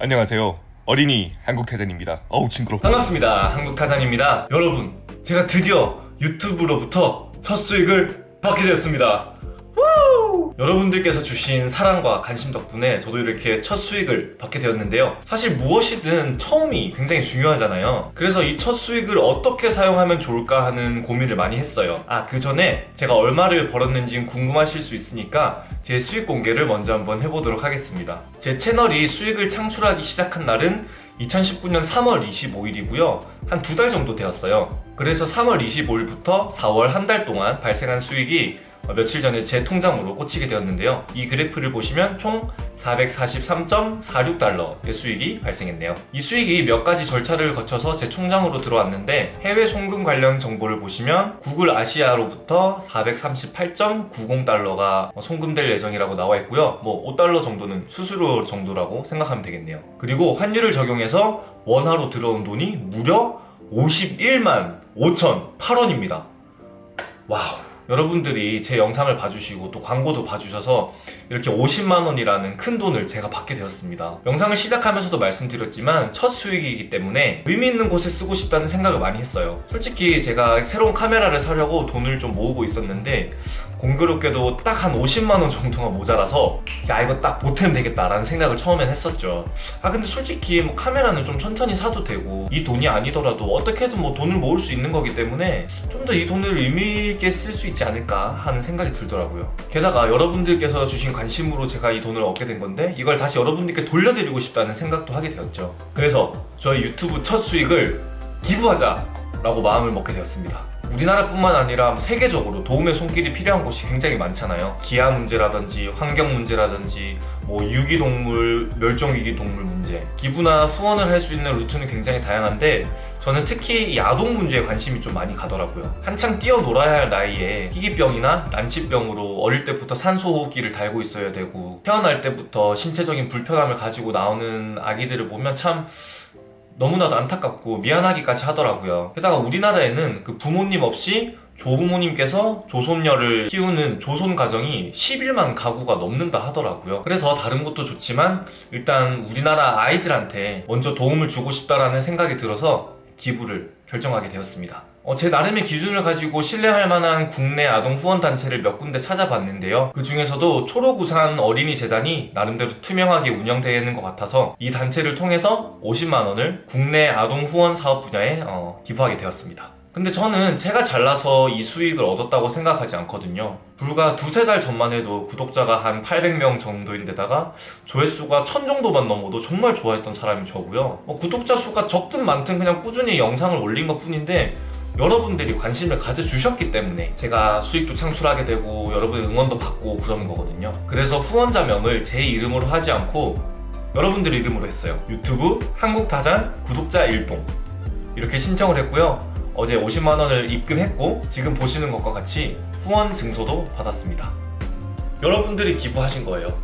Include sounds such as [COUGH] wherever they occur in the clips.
안녕하세요. 어린이 한국타잔입니다. 어우 징그러. 반갑습니다. 한국타잔입니다. 여러분, 제가 드디어 유튜브로부터 첫 수익을 받게 되었습니다. 우! 여러분들께서 주신 사랑과 관심 덕분에 저도 이렇게 첫 수익을 받게 되었는데요. 사실 무엇이든 처음이 굉장히 중요하잖아요. 그래서 이 첫 수익을 어떻게 사용하면 좋을까 하는 고민을 많이 했어요. 아, 그 전에 제가 얼마를 벌었는지 궁금하실 수 있으니까 제 수익 공개를 먼저 한번 해보도록 하겠습니다. 제 채널이 수익을 창출하기 시작한 날은 2019년 3월 25일이고요. 한 두 달 정도 되었어요. 그래서 3월 25일부터 4월 한 달 동안 발생한 수익이 어, 며칠 전에 제 통장으로 꽂히게 되었는데요. 이 그래프를 보시면 총 443.46달러의 수익이 발생했네요. 이 수익이 몇 가지 절차를 거쳐서 제 통장으로 들어왔는데 해외 송금 관련 정보를 보시면 구글 아시아로부터 438.90달러가 송금될 예정이라고 나와 있고요. 뭐 5달러 정도는 수수료 정도라고 생각하면 되겠네요. 그리고 환율을 적용해서 원화로 들어온 돈이 무려 51만 5,008원입니다. Wow. 여러분들이 제 영상을 봐주시고 또 광고도 봐주셔서 이렇게 50만원이라는 큰 돈을 제가 받게 되었습니다. 영상을 시작하면서도 말씀드렸지만 첫 수익이기 때문에 의미 있는 곳에 쓰고 싶다는 생각을 많이 했어요. 솔직히 제가 새로운 카메라를 사려고 돈을 좀 모으고 있었는데 공교롭게도 딱 한 50만원 정도가 모자라서 야 이거 딱 보태면 되겠다라는 생각을 처음엔 했었죠. 아 근데 솔직히 뭐 카메라는 좀 천천히 사도 되고 이 돈이 아니더라도 어떻게든 뭐 돈을 모을 수 있는 거기 때문에 좀 더 이 돈을 의미 있게 쓸 수 있지 않을까 하는 생각이 들더라고요. 게다가 여러분들께서 주신 관심으로 제가 이 돈을 얻게 된 건데 이걸 다시 여러분들께 돌려드리고 싶다는 생각도 하게 되었죠. 그래서 저희 유튜브 첫 수익을 기부하자 라고 마음을 먹게 되었습니다 우리나라뿐만 아니라 세계적으로 도움의 손길이 필요한 곳이 굉장히 많잖아요. 기아 문제라든지 환경 문제라든지 뭐 유기동물, 멸종위기 동물 문제. 기부나 후원을 할 수 있는 루트는 굉장히 다양한데 저는 특히 이 아동 문제에 관심이 좀 많이 가더라고요. 한창 뛰어놀아야 할 나이에 희귀병이나 난치병으로 어릴 때부터 산소호흡기를 달고 있어야 되고 태어날 때부터 신체적인 불편함을 가지고 나오는 아기들을 보면 참 너무나도 안타깝고 미안하기까지 하더라고요. 게다가 우리나라에는 그 부모님 없이 조부모님께서 조손녀를 키우는 조손 가정이 11만 가구가 넘는다 하더라고요. 그래서 다른 것도 좋지만 일단 우리나라 아이들한테 먼저 도움을 주고 싶다라는 생각이 들어서 기부를 결정하게 되었습니다. 어, 제 나름의 기준을 가지고 신뢰할 만한 국내 아동 후원단체를 몇 군데 찾아봤는데요. 그 중에서도 초록우산 어린이재단이 나름대로 투명하게 운영되는 것 같아서 이 단체를 통해서 50만원을 국내 아동 후원 사업 분야에 어, 기부하게 되었습니다 근데 저는 제가 잘나서 이 수익을 얻었다고 생각하지 않거든요. 불과 두세 달 전만 해도 구독자가 한 800명 정도인데다가 조회수가 1000 정도만 넘어도 정말 좋아했던 사람이 저고요. 어, 구독자 수가 적든 많든 그냥 꾸준히 영상을 올린 것 뿐인데 여러분들이 관심을 가져주셨기 때문에 제가 수익도 창출하게 되고 여러분의 응원도 받고 그러는 거거든요. 그래서 후원자명을 제 이름으로 하지 않고 여러분들 이름으로 했어요. 유튜브 한국다잔 구독자 일동. 이렇게 신청을 했고요 어제 50만원을 입금했고 지금 보시는 것과 같이 후원 증서도 받았습니다. 여러분들이 기부하신 거예요.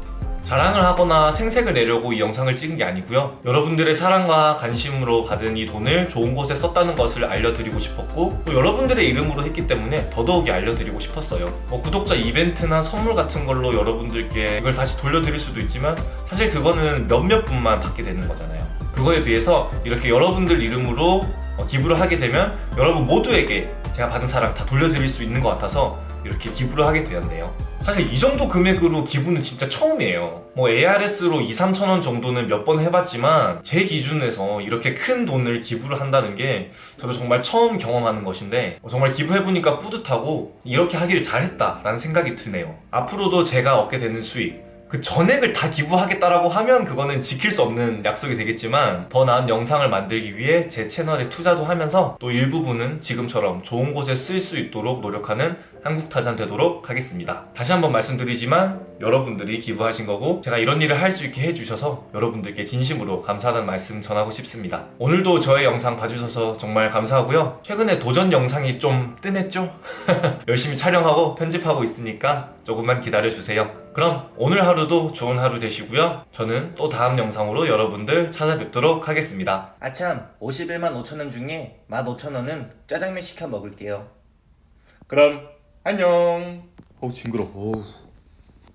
자랑을 하거나 생색을 내려고 이 영상을 찍은 게 아니고요. 여러분들의 사랑과 관심으로 받은 이 돈을 좋은 곳에 썼다는 것을 알려드리고 싶었고 또 여러분들의 이름으로 했기 때문에 더더욱이 알려드리고 싶었어요. 뭐 구독자 이벤트나 선물 같은 걸로 여러분들께 이걸 다시 돌려드릴 수도 있지만 사실 그거는 몇몇 분만 받게 되는 거잖아요. 그거에 비해서 이렇게 여러분들 이름으로 어, 기부를 하게 되면 여러분 모두에게 제가 받은 사랑 다 돌려드릴 수 있는 것 같아서 이렇게 기부를 하게 되었네요. 사실 이 정도 금액으로 기부는 진짜 처음이에요. 뭐 ARS로 2, 3천원 정도는 몇 번 해봤지만 제 기준에서 이렇게 큰 돈을 기부를 한다는 게 저도 정말 처음 경험하는 것인데 어, 정말 기부해보니까 뿌듯하고 이렇게 하기를 잘했다 라는 생각이 드네요. 앞으로도 제가 얻게 되는 수익 그 전액을 다 기부하겠다라고 하면 그거는 지킬 수 없는 약속이 되겠지만 더 나은 영상을 만들기 위해 제 채널에 투자도 하면서 또 일부분은 지금처럼 좋은 곳에 쓸 수 있도록 노력하는 한국타잔 되도록 하겠습니다. 다시 한번 말씀드리지만 여러분들이 기부하신 거고 제가 이런 일을 할 수 있게 해주셔서 여러분들께 진심으로 감사하다는 말씀 전하고 싶습니다. 오늘도 저의 영상 봐주셔서 정말 감사하고요. 최근에 도전 영상이 좀 뜸했죠? [LAUGHS] 열심히 촬영하고 편집하고 있으니까 조금만 기다려주세요. 그럼 오늘 하루도 좋은 하루 되시고요. 저는 또 다음 영상으로 여러분들 찾아뵙도록 하겠습니다. 아참 51만 5천원 중에 15,000원은 짜장면 시켜 먹을게요. 그럼 안녕. 어우 징그러 어우